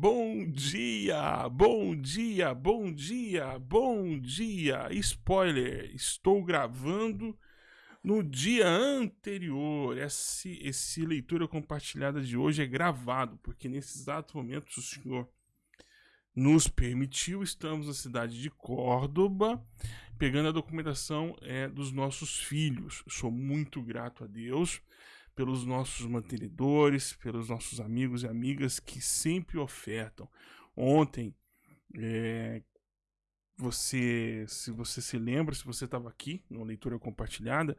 bom dia, bom dia, bom dia, bom dia. Spoiler, estou gravando no dia anterior. Esse, esse leitura compartilhada de hoje é gravado, porque nesse exato momento o Senhor nos permitiu, estamos na cidade de Córdoba, pegando a documentação é, dos nossos filhos. Sou muito grato a Deus pelos nossos mantenedores, pelos nossos amigos e amigas que sempre ofertam. Ontem, é, você, se você se lembra, se você estava aqui na leitura compartilhada,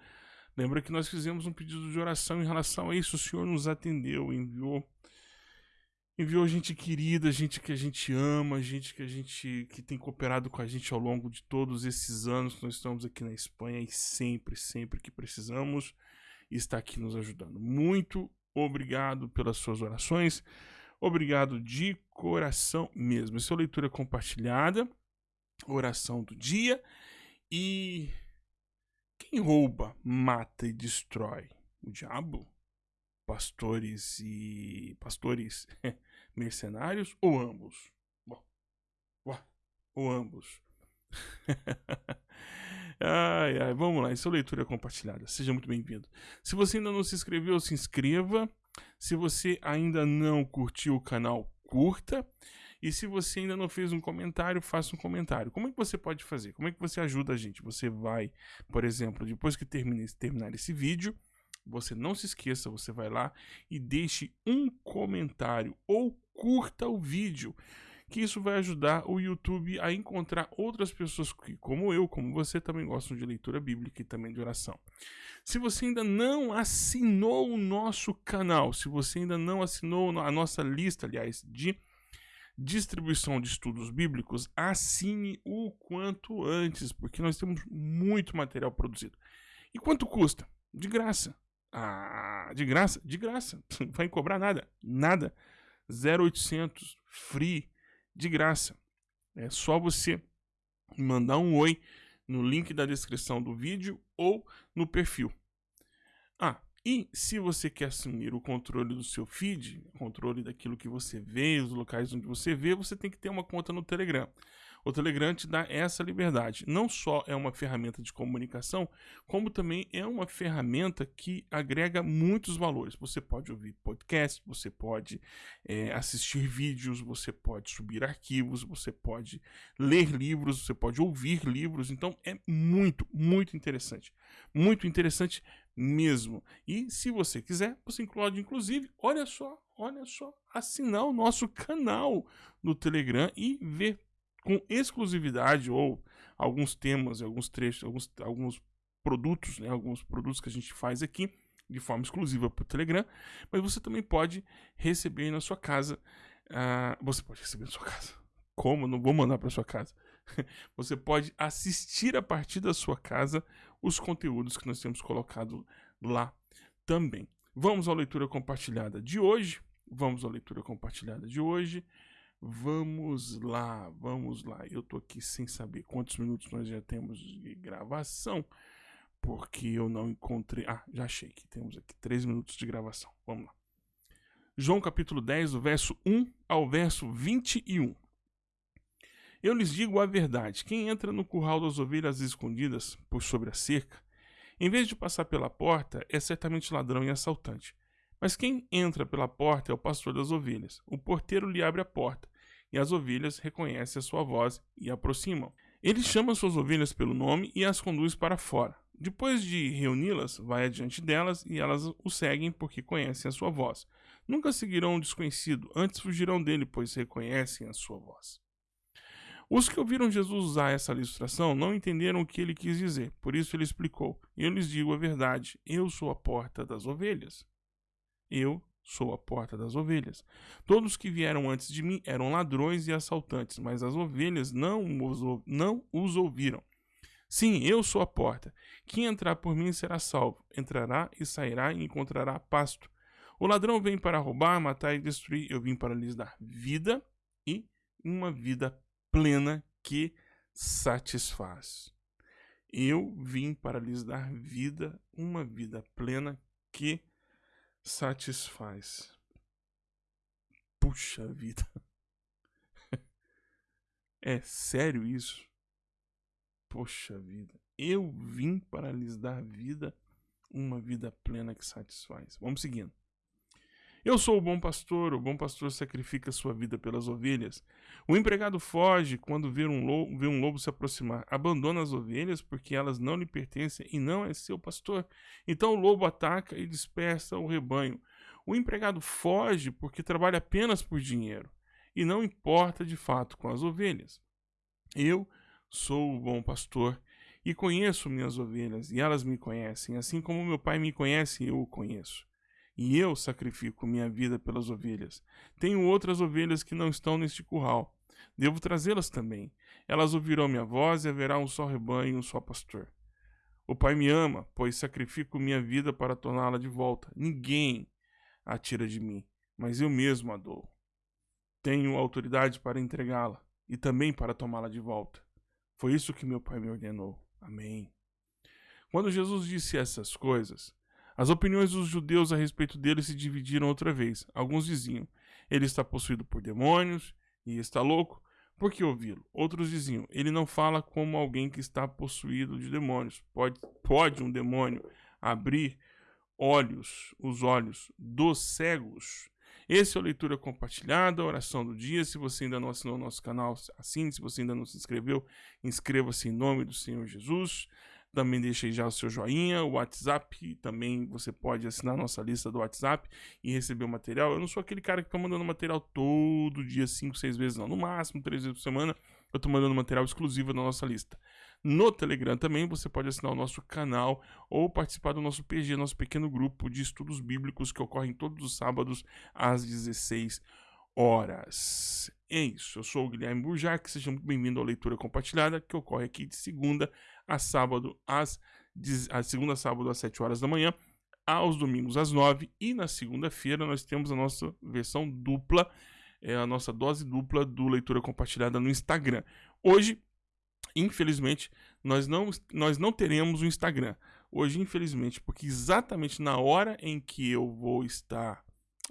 lembra que nós fizemos um pedido de oração em relação a isso. O Senhor nos atendeu, enviou enviou gente querida, gente que a gente ama, gente que a gente que tem cooperado com a gente ao longo de todos esses anos que nós estamos aqui na Espanha e sempre, sempre que precisamos, está aqui nos ajudando. Muito obrigado pelas suas orações. Obrigado de coração mesmo. Essa é leitura compartilhada, oração do dia. E quem rouba, mata e destrói? O diabo? Pastores e pastores mercenários ou ambos? Bom, ou ambos. Ai, ai, vamos lá, isso é leitura compartilhada. Seja muito bem-vindo. Se você ainda não se inscreveu, se inscreva. Se você ainda não curtiu o canal, curta. E se você ainda não fez um comentário, faça um comentário. Como é que você pode fazer? Como é que você ajuda a gente? Você vai, por exemplo, depois que termine, terminar esse vídeo, você não se esqueça, você vai lá e deixe um comentário ou curta o vídeo que isso vai ajudar o YouTube a encontrar outras pessoas que, como eu, como você, também gostam de leitura bíblica e também de oração. Se você ainda não assinou o nosso canal, se você ainda não assinou a nossa lista, aliás, de distribuição de estudos bíblicos, assine o quanto antes, porque nós temos muito material produzido. E quanto custa? De graça. Ah, de graça? De graça. Não vai cobrar nada. Nada. 0800 free de graça. É só você mandar um oi no link da descrição do vídeo ou no perfil. Ah, e se você quer assumir o controle do seu feed, controle daquilo que você vê, os locais onde você vê, você tem que ter uma conta no Telegram. O Telegram te dá essa liberdade. Não só é uma ferramenta de comunicação, como também é uma ferramenta que agrega muitos valores. Você pode ouvir podcast, você pode é, assistir vídeos, você pode subir arquivos, você pode ler livros, você pode ouvir livros. Então é muito, muito interessante. Muito interessante mesmo. E se você quiser, você pode, inclusive, olha só, olha só, assinar o nosso canal no Telegram e ver com exclusividade ou alguns temas, alguns trechos, alguns, alguns produtos, né, alguns produtos que a gente faz aqui de forma exclusiva para o Telegram, mas você também pode receber na sua casa. Uh, você pode receber na sua casa. Como? Não vou mandar para sua casa. você pode assistir a partir da sua casa os conteúdos que nós temos colocado lá também. Vamos à leitura compartilhada de hoje. Vamos à leitura compartilhada de hoje. Vamos lá, vamos lá. Eu tô aqui sem saber quantos minutos nós já temos de gravação, porque eu não encontrei. Ah, já achei que temos aqui 3 minutos de gravação. Vamos lá. João capítulo 10, do verso 1 ao verso 21. Eu lhes digo a verdade: quem entra no curral das ovelhas escondidas por sobre a cerca, em vez de passar pela porta, é certamente ladrão e assaltante. Mas quem entra pela porta é o pastor das ovelhas. O porteiro lhe abre a porta e as ovelhas reconhecem a sua voz e aproximam. Ele chama suas ovelhas pelo nome e as conduz para fora. Depois de reuni-las, vai adiante delas e elas o seguem porque conhecem a sua voz. Nunca seguirão um desconhecido, antes fugirão dele, pois reconhecem a sua voz. Os que ouviram Jesus usar essa ilustração não entenderam o que ele quis dizer, por isso ele explicou: Eu lhes digo a verdade, eu sou a porta das ovelhas. Eu Sou a porta das ovelhas. Todos que vieram antes de mim eram ladrões e assaltantes, mas as ovelhas não os, não os ouviram. Sim, eu sou a porta. Quem entrar por mim será salvo. Entrará e sairá e encontrará pasto. O ladrão vem para roubar, matar e destruir. Eu vim para lhes dar vida e uma vida plena que satisfaz. Eu vim para lhes dar vida, uma vida plena que satisfaz satisfaz. Puxa vida. É sério isso? Poxa vida. Eu vim para lhes dar vida, uma vida plena que satisfaz. Vamos seguindo. Eu sou o bom pastor, o bom pastor sacrifica sua vida pelas ovelhas. O empregado foge quando vê um, lobo, vê um lobo se aproximar, abandona as ovelhas porque elas não lhe pertencem e não é seu pastor. Então o lobo ataca e dispersa o rebanho. O empregado foge porque trabalha apenas por dinheiro e não importa de fato com as ovelhas. Eu sou o bom pastor e conheço minhas ovelhas e elas me conhecem, assim como meu pai me conhece, eu o conheço e eu sacrifico minha vida pelas ovelhas. Tenho outras ovelhas que não estão neste curral. Devo trazê-las também. Elas ouvirão minha voz e haverá um só rebanho e um só pastor. O Pai me ama, pois sacrifico minha vida para torná-la de volta. Ninguém a tira de mim, mas eu mesmo a dou. Tenho autoridade para entregá-la e também para tomá-la de volta. Foi isso que meu Pai me ordenou. Amém. Quando Jesus disse essas coisas, as opiniões dos judeus a respeito dele se dividiram outra vez. Alguns diziam: ele está possuído por demônios e está louco. Por que ouvi-lo? Outros diziam: ele não fala como alguém que está possuído de demônios. Pode, pode um demônio abrir olhos, os olhos dos cegos? Esse é o Leitura Compartilhada, a oração do dia. Se você ainda não assinou o nosso canal, assine. Se você ainda não se inscreveu, inscreva-se em nome do Senhor Jesus. Também deixe já o seu joinha, o WhatsApp, também você pode assinar nossa lista do WhatsApp e receber o material. Eu não sou aquele cara que fica mandando material todo dia, 5, 6 vezes, não. No máximo, 3 vezes por semana, eu estou mandando material exclusivo da nossa lista. No Telegram também você pode assinar o nosso canal ou participar do nosso PG, nosso pequeno grupo de estudos bíblicos que ocorrem todos os sábados às 16 horas. É isso, eu sou o Guilherme Burjac, seja muito bem-vindo à leitura compartilhada que ocorre aqui de segunda a sábado às a segunda sábado às 7 horas da manhã, aos domingos às 9 e na segunda-feira nós temos a nossa versão dupla, é a nossa dose dupla do leitura compartilhada no Instagram. Hoje, infelizmente, nós não nós não teremos o Instagram. Hoje, infelizmente, porque exatamente na hora em que eu vou estar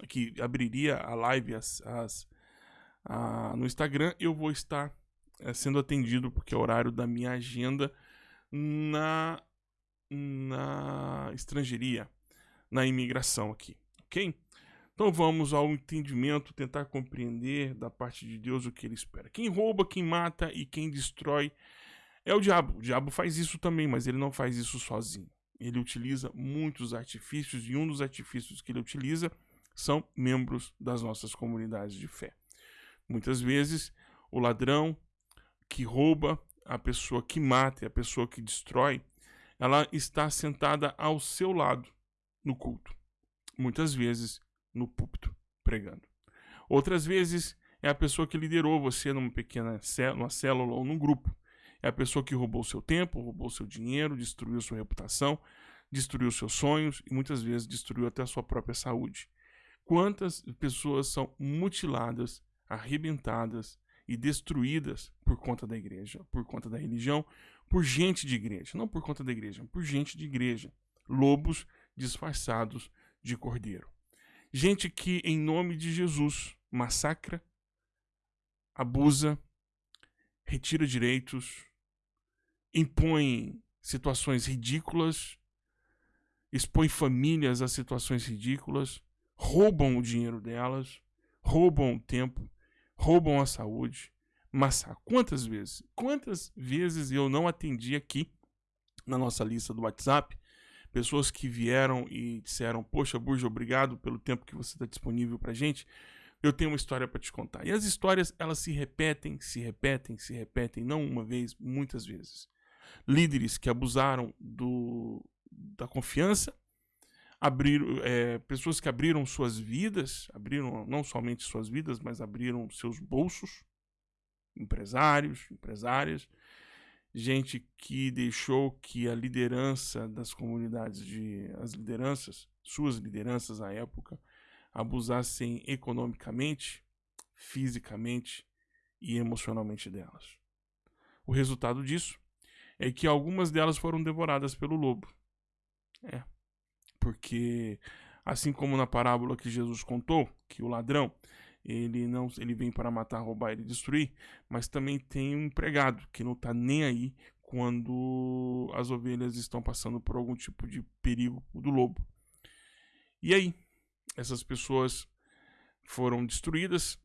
que abriria a live as, as a, no Instagram, eu vou estar é, sendo atendido porque é o horário da minha agenda na, na estrangeiria, na imigração aqui, ok? Então vamos ao entendimento, tentar compreender da parte de Deus o que ele espera. Quem rouba, quem mata e quem destrói é o diabo. O diabo faz isso também, mas ele não faz isso sozinho. Ele utiliza muitos artifícios e um dos artifícios que ele utiliza são membros das nossas comunidades de fé. Muitas vezes o ladrão que rouba a pessoa que mata e a pessoa que destrói, ela está sentada ao seu lado no culto. Muitas vezes no púlpito, pregando. Outras vezes é a pessoa que liderou você numa pequena numa célula ou num grupo. É a pessoa que roubou seu tempo, roubou seu dinheiro, destruiu sua reputação, destruiu seus sonhos e muitas vezes destruiu até a sua própria saúde. Quantas pessoas são mutiladas, arrebentadas, e destruídas por conta da igreja, por conta da religião, por gente de igreja, não por conta da igreja, por gente de igreja, lobos disfarçados de cordeiro. Gente que em nome de Jesus massacra, abusa, retira direitos, impõe situações ridículas, expõe famílias a situações ridículas, roubam o dinheiro delas, roubam o tempo, roubam a saúde. Mas quantas vezes? Quantas vezes eu não atendi aqui na nossa lista do WhatsApp pessoas que vieram e disseram: Poxa, Burja, obrigado pelo tempo que você está disponível para gente. Eu tenho uma história para te contar. E as histórias elas se repetem, se repetem, se repetem, não uma vez, muitas vezes. Líderes que abusaram do, da confiança abriram é, pessoas que abriram suas vidas, abriram não somente suas vidas, mas abriram seus bolsos, empresários, empresárias, gente que deixou que a liderança das comunidades de as lideranças, suas lideranças à época, abusassem economicamente, fisicamente e emocionalmente delas. O resultado disso é que algumas delas foram devoradas pelo lobo. É, porque assim como na parábola que Jesus contou, que o ladrão ele não ele vem para matar, roubar e destruir, mas também tem um empregado que não está nem aí quando as ovelhas estão passando por algum tipo de perigo do lobo. E aí, essas pessoas foram destruídas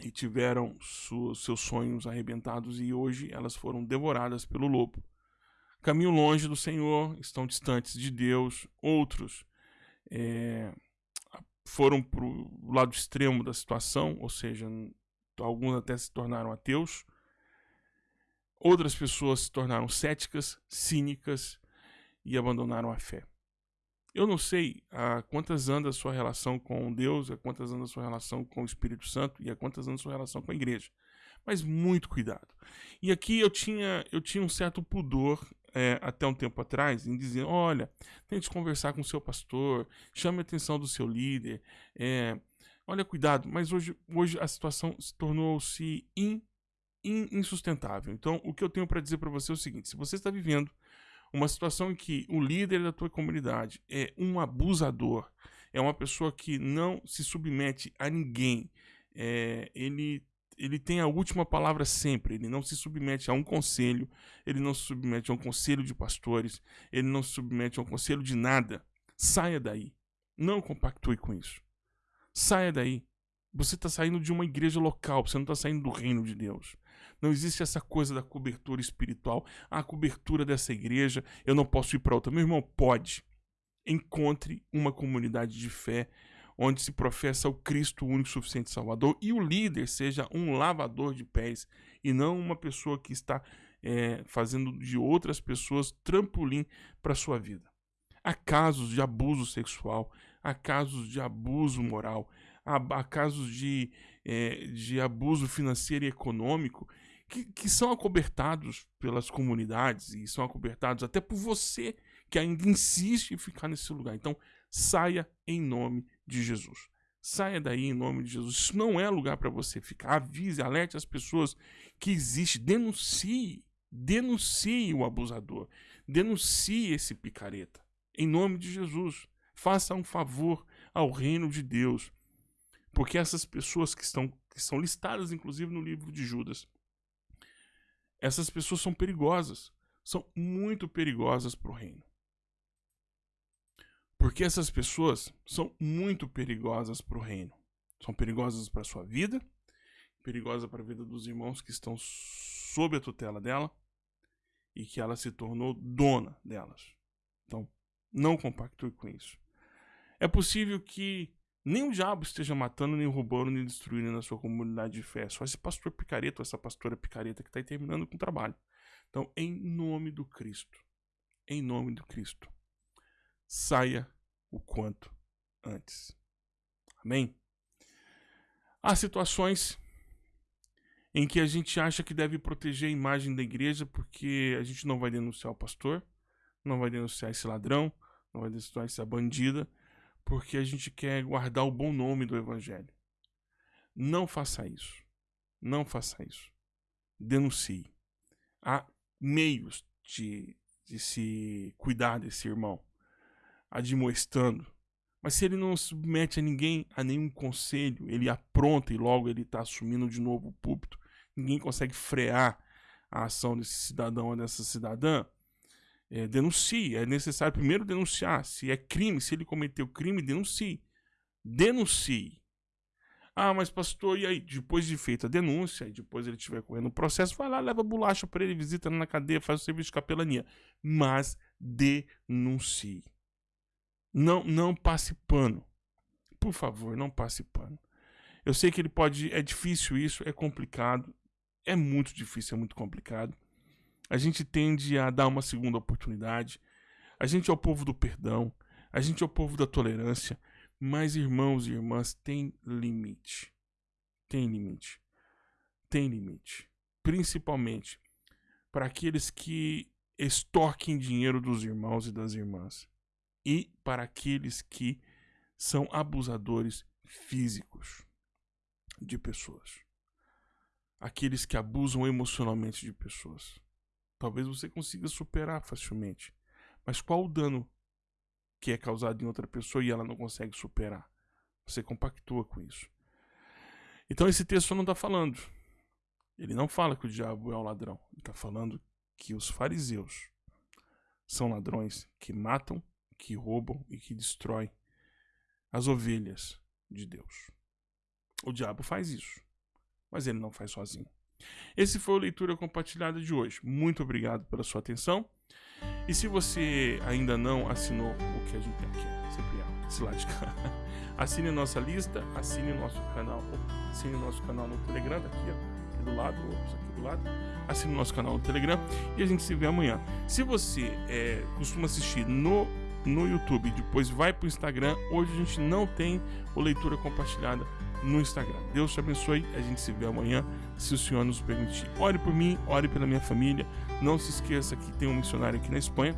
e tiveram seus sonhos arrebentados e hoje elas foram devoradas pelo lobo. Caminham longe do Senhor, estão distantes de Deus, outros é, foram para o lado extremo da situação, ou seja, alguns até se tornaram ateus. Outras pessoas se tornaram céticas, cínicas e abandonaram a fé. Eu não sei a quantas anda a sua relação com Deus, a quantas anda a sua relação com o Espírito Santo e a quantas anda a sua relação com a igreja. Mas muito cuidado. E aqui eu tinha, eu tinha um certo pudor é, até um tempo atrás em dizer: olha, tente conversar com o seu pastor, chame a atenção do seu líder, é, olha, cuidado. Mas hoje, hoje a situação se tornou-se in, in, insustentável. Então, o que eu tenho para dizer para você é o seguinte: se você está vivendo uma situação em que o líder da tua comunidade é um abusador, é uma pessoa que não se submete a ninguém, é, ele ele tem a última palavra sempre. Ele não se submete a um conselho, ele não se submete a um conselho de pastores, ele não se submete a um conselho de nada. Saia daí. Não compactue com isso. Saia daí. Você está saindo de uma igreja local, você não está saindo do reino de Deus. Não existe essa coisa da cobertura espiritual. A cobertura dessa igreja, eu não posso ir para outra. Meu irmão, pode. Encontre uma comunidade de fé onde se professa o Cristo único, suficiente Salvador, e o líder seja um lavador de pés e não uma pessoa que está é, fazendo de outras pessoas trampolim para sua vida. Há casos de abuso sexual, há casos de abuso moral, há, há casos de, é, de abuso financeiro e econômico que, que são acobertados pelas comunidades e são acobertados até por você que ainda insiste em ficar nesse lugar. Então, saia em nome de Jesus. Saia daí em nome de Jesus. Isso não é lugar para você ficar. Avise, alerte as pessoas que existe. Denuncie. Denuncie o abusador. Denuncie esse picareta. Em nome de Jesus. Faça um favor ao reino de Deus. Porque essas pessoas que estão que são listadas inclusive no livro de Judas, essas pessoas são perigosas. São muito perigosas para o reino. Porque essas pessoas são muito perigosas para o reino. São perigosas para a sua vida, perigosas para a vida dos irmãos que estão sob a tutela dela e que ela se tornou dona delas. Então, não compactue com isso. É possível que nem o diabo esteja matando, nem roubando, nem destruindo na sua comunidade de fé. Só esse pastor picareta, essa pastora picareta que está terminando com o trabalho. Então, em nome do Cristo, em nome do Cristo, saia o quanto antes. Amém? Há situações em que a gente acha que deve proteger a imagem da igreja porque a gente não vai denunciar o pastor, não vai denunciar esse ladrão, não vai denunciar essa bandida, porque a gente quer guardar o bom nome do evangelho. Não faça isso. Não faça isso. Denuncie. Há meios de, de se cuidar desse irmão admoestando. Mas se ele não submete a ninguém, a nenhum conselho, ele apronta e logo ele está assumindo de novo o púlpito, ninguém consegue frear a ação desse cidadão ou dessa cidadã, é, denuncie. É necessário primeiro denunciar. Se é crime, se ele cometeu crime, denuncie. Denuncie. Ah, mas pastor, e aí? Depois de feita a denúncia, e depois ele estiver correndo o processo, vai lá, leva bolacha para ele, visita na cadeia, faz o serviço de capelania. Mas denuncie. Não, não passe pano. Por favor, não passe pano. Eu sei que ele pode. É difícil isso, é complicado. É muito difícil, é muito complicado. A gente tende a dar uma segunda oportunidade. A gente é o povo do perdão. A gente é o povo da tolerância. Mas, irmãos e irmãs, tem limite. Tem limite. Tem limite. Principalmente para aqueles que extorquem dinheiro dos irmãos e das irmãs e para aqueles que são abusadores físicos de pessoas. Aqueles que abusam emocionalmente de pessoas. Talvez você consiga superar facilmente. Mas qual o dano que é causado em outra pessoa e ela não consegue superar? Você compactua com isso. Então esse texto não está falando. Ele não fala que o diabo é o ladrão. Ele está falando que os fariseus são ladrões que matam, que roubam e que destroem as ovelhas de Deus. O diabo faz isso, mas ele não faz sozinho. Esse foi a leitura compartilhada de hoje. Muito obrigado pela sua atenção. E se você ainda não assinou o que a gente tem aqui, sempre é, de cá. Assine a nossa lista, assine o nosso canal, assine o nosso canal no Telegram, daqui, aqui do lado, aqui do lado. Assine o nosso canal no Telegram e a gente se vê amanhã. Se você é, costuma assistir no no YouTube, depois vai para o Instagram. Hoje a gente não tem o leitura compartilhada no Instagram. Deus te abençoe. A gente se vê amanhã, se o Senhor nos permitir. Ore por mim, ore pela minha família. Não se esqueça que tem um missionário aqui na Espanha,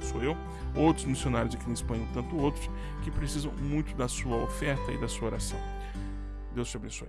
sou eu. Outros missionários aqui na Espanha, tanto outros, que precisam muito da sua oferta e da sua oração. Deus te abençoe.